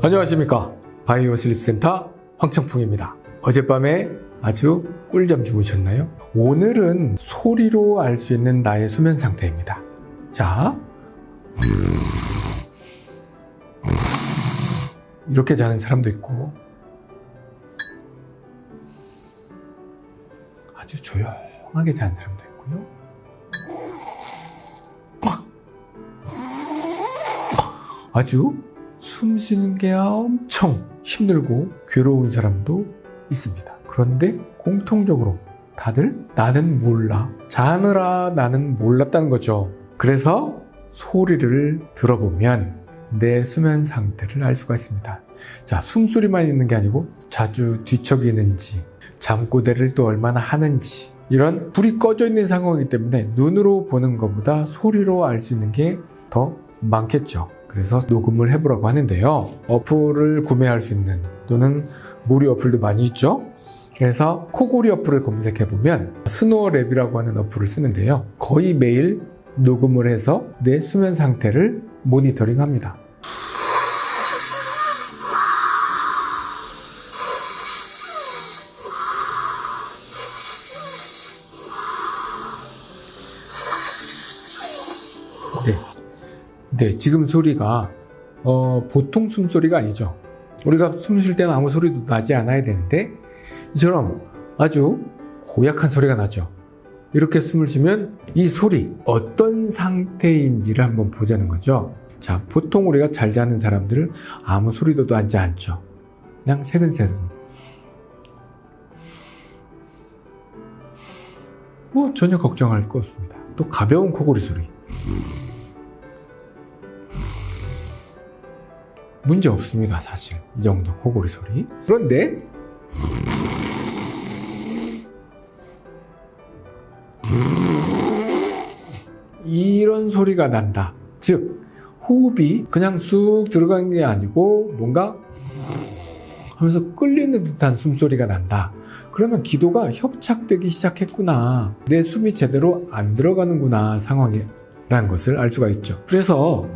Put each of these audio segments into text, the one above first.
안녕하십니까. 바이오 슬립센터 황청풍입니다. 어젯밤에 아주 꿀잠 주무셨나요? 오늘은 소리로 알 수 있는 나의 수면 상태입니다. 자. 이렇게 자는 사람도 있고. 아주 조용하게 자는 사람도 있고요. 아주 숨 쉬는 게 엄청 힘들고 괴로운 사람도 있습니다. 그런데 공통적으로 다들 나는 몰라. 자느라 나는 몰랐다는 거죠. 그래서 소리를 들어보면 내 수면 상태를 알 수가 있습니다. 자, 숨소리만 있는 게 아니고 자주 뒤척이는지, 잠꼬대를 또 얼마나 하는지, 이런 불이 꺼져 있는 상황이기 때문에 눈으로 보는 것보다 소리로 알 수 있는 게 더 많겠죠. 그래서 녹음을 해보라고 하는데요. 어플을 구매할 수 있는 또는 무료 어플도 많이 있죠. 그래서 코골이 어플을 검색해보면 SnoreLab이라고 하는 어플을 쓰는데요. 거의 매일 녹음을 해서 내 수면 상태를 모니터링 합니다. 네. 네, 지금 소리가 어, 보통 숨소리가 아니죠. 우리가 숨 쉴 때는 아무 소리도 나지 않아야 되는데 이처럼 아주 고약한 소리가 나죠. 이렇게 숨을 쉬면 이 소리 어떤 상태인지를 한번 보자는 거죠. 자, 보통 우리가 잘 자는 사람들은 아무 소리도 나지 않죠. 그냥 새근새근. 뭐 전혀 걱정할 거 없습니다. 또 가벼운 코골이 소리. 문제 없습니다, 사실. 이 정도 코골이 소리. 그런데 이런 소리가 난다. 즉, 호흡이 그냥 쑥 들어가는 게 아니고 뭔가 하면서 끌리는 듯한 숨소리가 난다. 그러면 기도가 협착되기 시작했구나. 내 숨이 제대로 안 들어가는구나 상황이라는 것을 알 수가 있죠. 그래서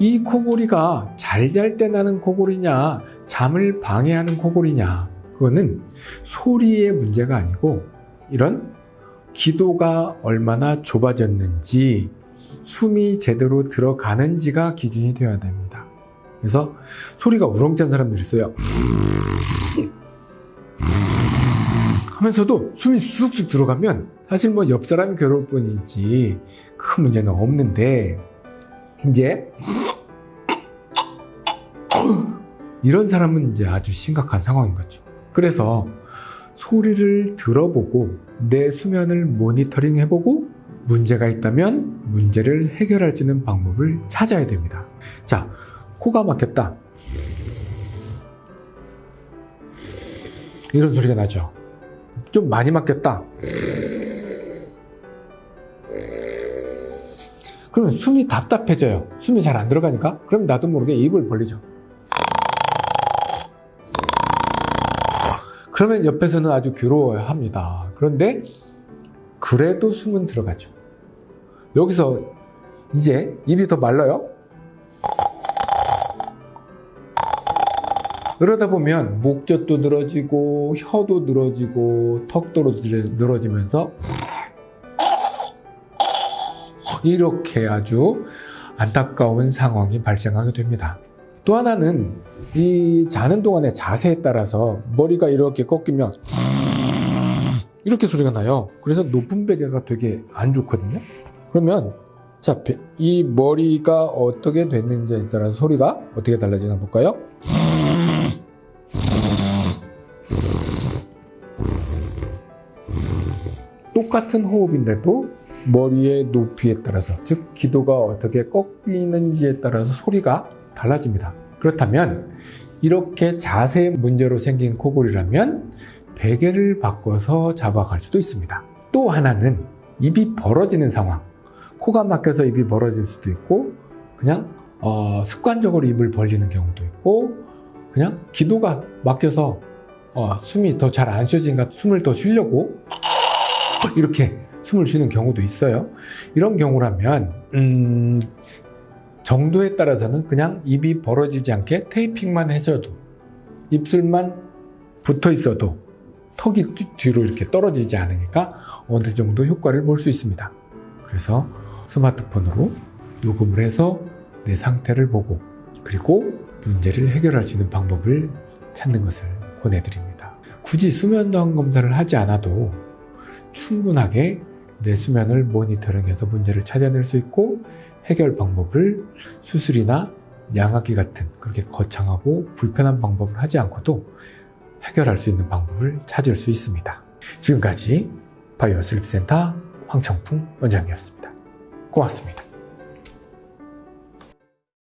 이 코골이가 잘 잘 때 나는 코골이냐, 잠을 방해하는 코골이냐, 그거는 소리의 문제가 아니고 이런 기도가 얼마나 좁아졌는지 숨이 제대로 들어가는지가 기준이 되어야 됩니다. 그래서 소리가 우렁찬 사람들이 있어요. 하면서도 숨이 쑥쑥 들어가면 사실 뭐 옆 사람이 괴로울 뿐이지 큰 문제는 없는데 이제 이런 사람은 이제 아주 심각한 상황인 거죠. 그래서 소리를 들어보고 내 수면을 모니터링 해보고 문제가 있다면 문제를 해결할 수 있는 방법을 찾아야 됩니다. 자, 코가 막혔다. 이런 소리가 나죠. 좀 많이 막혔다. 그러면 숨이 답답해져요. 숨이 잘 안 들어가니까. 그럼 나도 모르게 입을 벌리죠. 그러면 옆에서는 아주 괴로워야 합니다. 그런데 그래도 숨은 들어가죠. 여기서 이제 입이 더 말라요. 그러다 보면 목젖도 늘어지고 혀도 늘어지고 턱도 늘어지면서 이렇게 아주 안타까운 상황이 발생하게 됩니다. 또 하나는 이 자는 동안의 자세에 따라서 머리가 이렇게 꺾이면 이렇게 소리가 나요. 그래서 높은 베개가 되게 안 좋거든요. 그러면 자, 이 머리가 어떻게 됐는지에 따라서 소리가 어떻게 달라지나 볼까요? 똑같은 호흡인데도 머리의 높이에 따라서 즉 기도가 어떻게 꺾이는지에 따라서 소리가 달라집니다. 그렇다면 이렇게 자세 문제로 생긴 코골이라면 베개를 바꿔서 잡아갈 수도 있습니다. 또 하나는 입이 벌어지는 상황. 코가 막혀서 입이 벌어질 수도 있고 그냥 어, 습관적으로 입을 벌리는 경우도 있고 그냥 기도가 막혀서 어, 숨이 더 잘 안 쉬어지니까 숨을 더 쉬려고 이렇게 숨을 쉬는 경우도 있어요. 이런 경우라면 음, 정도에 따라서는 그냥 입이 벌어지지 않게 테이핑만 해줘도 입술만 붙어 있어도 턱이 뒤- 뒤로 이렇게 떨어지지 않으니까 어느 정도 효과를 볼 수 있습니다. 그래서 스마트폰으로 녹음을 해서 내 상태를 보고 그리고 문제를 해결할 수 있는 방법을 찾는 것을 권해드립니다. 굳이 수면도항 검사를 하지 않아도 충분하게 내 수면을 모니터링해서 문제를 찾아낼 수 있고 해결 방법을 수술이나 양압기 같은 그렇게 거창하고 불편한 방법을 하지 않고도 해결할 수 있는 방법을 찾을 수 있습니다. 지금까지 바이오 슬립센터 황청풍 원장이었습니다. 고맙습니다.